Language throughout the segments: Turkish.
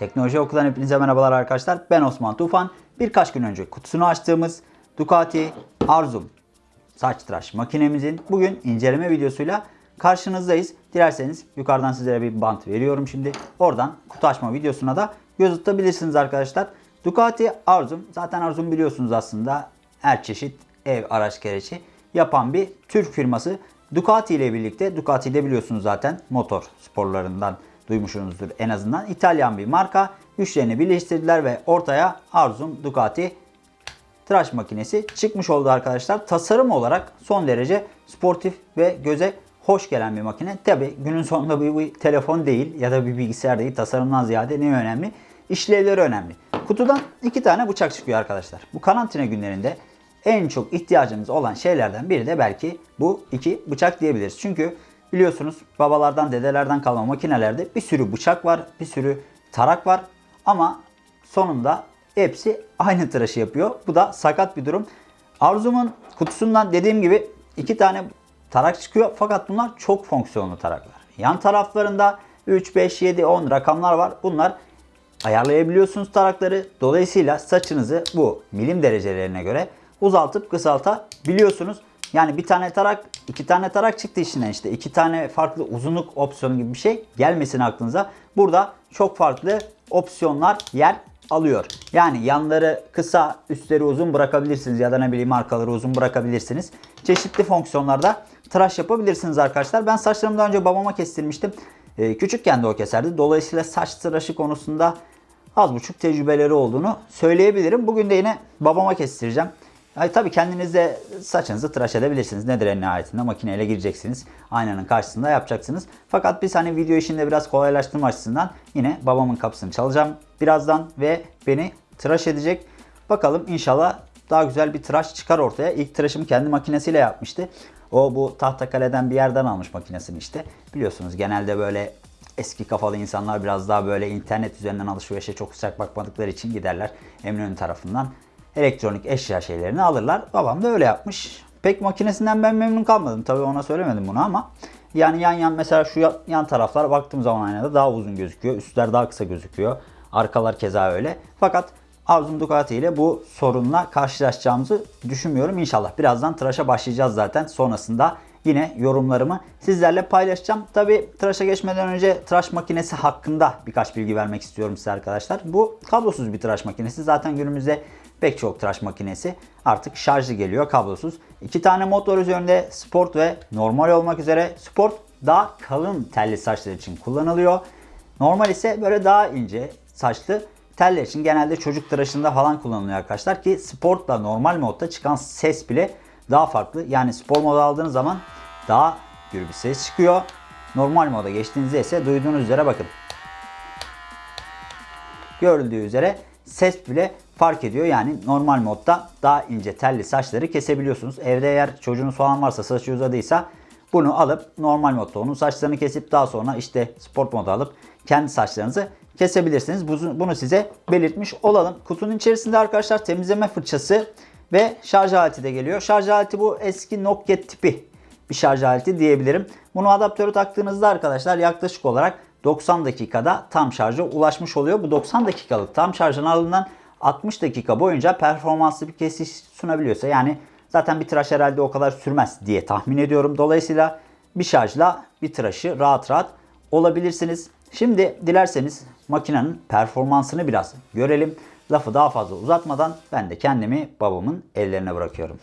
Teknoloji Okulu'dan hepinize merhabalar arkadaşlar. Ben Osman Tufan. Birkaç gün önce kutusunu açtığımız Ducati Arzum saç tıraş makinemizin bugün inceleme videosuyla karşınızdayız. Dilerseniz yukarıdan sizlere bir bant veriyorum şimdi. Oradan kutu açma videosuna da göz atabilirsiniz arkadaşlar. Ducati Arzum. Zaten Arzum biliyorsunuz aslında her çeşit ev araç gereci yapan bir Türk firması. Ducati ile birlikte Ducati de biliyorsunuz zaten motor sporlarından duymuşsunuzdur en azından. İtalyan bir marka. Güçlerini birleştirdiler ve ortaya Arzum Ducati tıraş makinesi çıkmış oldu arkadaşlar. Tasarım olarak son derece sportif ve göze hoş gelen bir makine. Tabi günün sonunda bir, bir telefon değil ya da bir bilgisayar değil. Tasarımdan ziyade ne önemli? İşlevleri önemli. Kutudan iki tane bıçak çıkıyor arkadaşlar. Bu karantina günlerinde en çok ihtiyacımız olan şeylerden biri de belki bu iki bıçak diyebiliriz. Çünkü biliyorsunuz babalardan dedelerden kalma makinelerde bir sürü bıçak var, bir sürü tarak var ama sonunda hepsi aynı tıraşı yapıyor. Bu da sakat bir durum. Arzum'un kutusundan dediğim gibi iki tane tarak çıkıyor fakat bunlar çok fonksiyonlu taraklar. Yan taraflarında 3, 5, 7, 10 rakamlar var. Bunlar ayarlayabiliyorsunuz tarakları. Dolayısıyla saçınızı bu milim derecelerine göre uzaltıp kısaltabiliyorsunuz. Yani bir tane tarak, iki tane tarak çıktı içinden işte. iki tane farklı uzunluk opsiyonu gibi bir şey gelmesin aklınıza. Burada çok farklı opsiyonlar yer alıyor. Yani yanları kısa, üstleri uzun bırakabilirsiniz ya da ne bileyim arkaları uzun bırakabilirsiniz. Çeşitli fonksiyonlarda tıraş yapabilirsiniz arkadaşlar. Ben saçlarımı daha önce babama kestirmiştim. Ee, küçükken de o keserdi. Dolayısıyla saç tıraşı konusunda az buçuk tecrübeleri olduğunu söyleyebilirim. Bugün de yine babama kestireceğim. Yani tabii kendiniz de saçınızı tıraş edebilirsiniz. Nedir en nihayetinde makineyle gireceksiniz. Aynanın karşısında yapacaksınız. Fakat biz hani video işinde biraz kolaylaştırma açısından yine babamın kapısını çalacağım birazdan ve beni tıraş edecek. Bakalım inşallah daha güzel bir tıraş çıkar ortaya. İlk tıraşımı kendi makinesiyle yapmıştı. O bu Tahtakale'den bir yerden almış makinesini işte. Biliyorsunuz genelde böyle eski kafalı insanlar biraz daha böyle internet üzerinden alışverişe çok sıcak bakmadıkları için giderler Eminönü tarafından elektronik eşya şeylerini alırlar. Babam da öyle yapmış. Pek makinesinden ben memnun kalmadım. Tabii ona söylemedim bunu ama yani yan yan mesela şu yan taraflar baktığım zaman aynada daha uzun gözüküyor. Üstler daha kısa gözüküyor. Arkalar keza öyle. Fakat Arzum Ducati ile bu sorunla karşılaşacağımızı düşünmüyorum. İnşallah birazdan tıraşa başlayacağız zaten. Sonrasında yine yorumlarımı sizlerle paylaşacağım. Tabi tıraşa geçmeden önce tıraş makinesi hakkında birkaç bilgi vermek istiyorum size arkadaşlar. Bu kablosuz bir tıraş makinesi. Zaten günümüzde pek çok tıraş makinesi artık şarjlı geliyor kablosuz. İki tane mod var üzerinde sport ve normal olmak üzere. Sport daha kalın telli saçlar için kullanılıyor. Normal ise böyle daha ince saçlı teller için genelde çocuk tıraşında falan kullanılıyor arkadaşlar ki sportla normal modda çıkan ses bile daha farklı. Yani spor modu aldığınız zaman daha gür bir ses çıkıyor. Normal moda geçtiğinizde ise duyduğunuz üzere bakın. Görüldüğü üzere ses bile fark ediyor. Yani normal modda daha ince telli saçları kesebiliyorsunuz. Evde eğer çocuğunuz falan varsa saçı uzadıysa bunu alıp normal modda onun saçlarını kesip daha sonra işte sport modu alıp kendi saçlarınızı kesebilirsiniz. Bunu size belirtmiş olalım. Kutunun içerisinde arkadaşlar temizleme fırçası ve şarj aleti de geliyor. Şarj aleti bu eski Nokia tipi bir şarj aleti diyebilirim. Bunu adaptörü taktığınızda arkadaşlar yaklaşık olarak 90 dakikada tam şarja ulaşmış oluyor. Bu 90 dakikalık tam şarjın ardından 60 dakika boyunca performanslı bir kesiş sunabiliyorsa yani zaten bir tıraş herhalde o kadar sürmez diye tahmin ediyorum. Dolayısıyla bir şarjla bir tıraşı rahat rahat olabilirsiniz. Şimdi dilerseniz makinenin performansını biraz görelim. Lafı daha fazla uzatmadan ben de kendimi babamın ellerine bırakıyorum.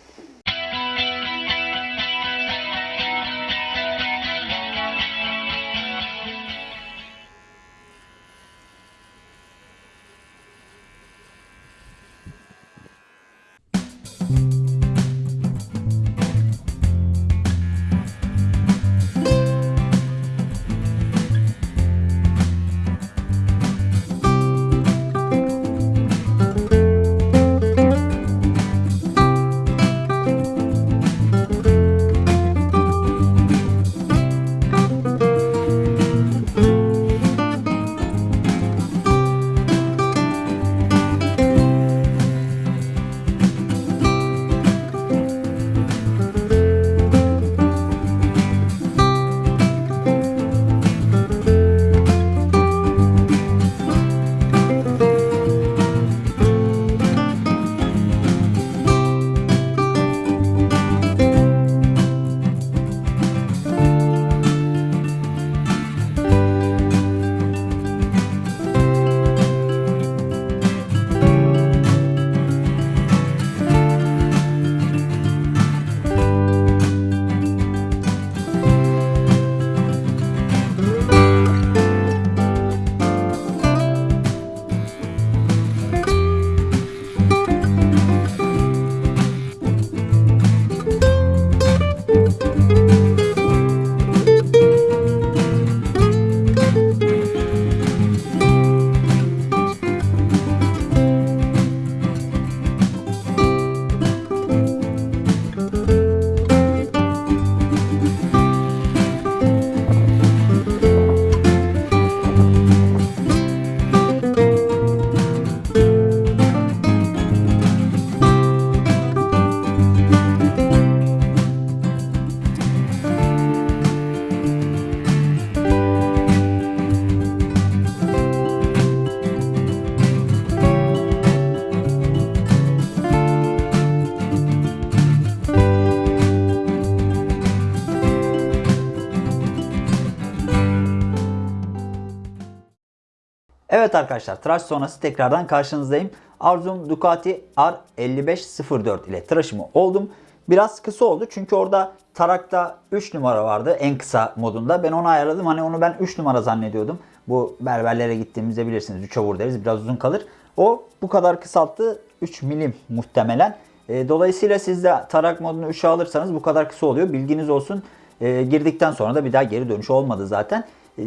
Evet arkadaşlar tıraş sonrası tekrardan karşınızdayım. Arzum Ducati R5504 ile tıraşımı oldum. Biraz kısa oldu çünkü orada tarakta 3 numara vardı en kısa modunda. Ben onu ayarladım. Hani onu ben 3 numara zannediyordum. Bu berberlere gittiğimizde bilirsiniz 3'e vur deriz biraz uzun kalır. O bu kadar kısalttı 3 milim muhtemelen. E, dolayısıyla siz de tarak modunu 3'e alırsanız bu kadar kısa oluyor. Bilginiz olsun. E, girdikten sonra da bir daha geri dönüş olmadı zaten. E,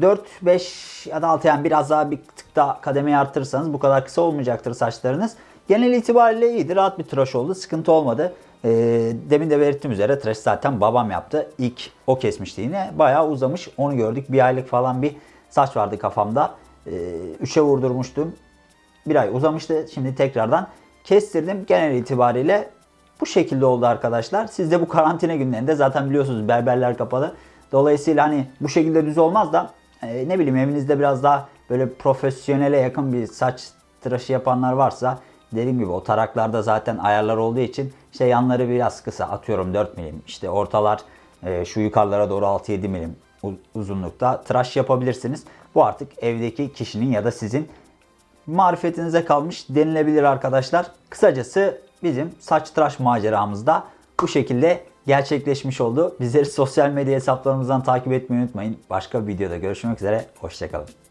4, 5 ya da 6 yani biraz daha bir tık daha kademeyi arttırırsanız bu kadar kısa olmayacaktır saçlarınız. Genel itibariyle iyiydi. Rahat bir tıraş oldu. Sıkıntı olmadı. E, demin de belirttiğim üzere tıraş zaten babam yaptı. İlk o kesmişti yine. Bayağı uzamış. Onu gördük. Bir aylık falan bir saç vardı kafamda. E, 3'e vurdurmuştum. Bir ay uzamıştı. Şimdi tekrardan kestirdim. Genel itibariyle bu şekilde oldu arkadaşlar. Siz de bu karantina günlerinde zaten biliyorsunuz berberler kapalı. Dolayısıyla hani bu şekilde düz olmaz da e, ne bileyim evinizde biraz daha böyle profesyonele yakın bir saç tıraşı yapanlar varsa dediğim gibi o taraklarda zaten ayarlar olduğu için işte yanları biraz kısa atıyorum 4 milim işte ortalar e, şu yukarılara doğru 6-7 milim uzunlukta tıraş yapabilirsiniz. Bu artık evdeki kişinin ya da sizin marifetinize kalmış denilebilir arkadaşlar. Kısacası bizim saç tıraş maceramızda bu şekilde gerçekleşmiş oldu. Bizleri sosyal medya hesaplarımızdan takip etmeyi unutmayın. Başka bir videoda görüşmek üzere. Hoşçakalın.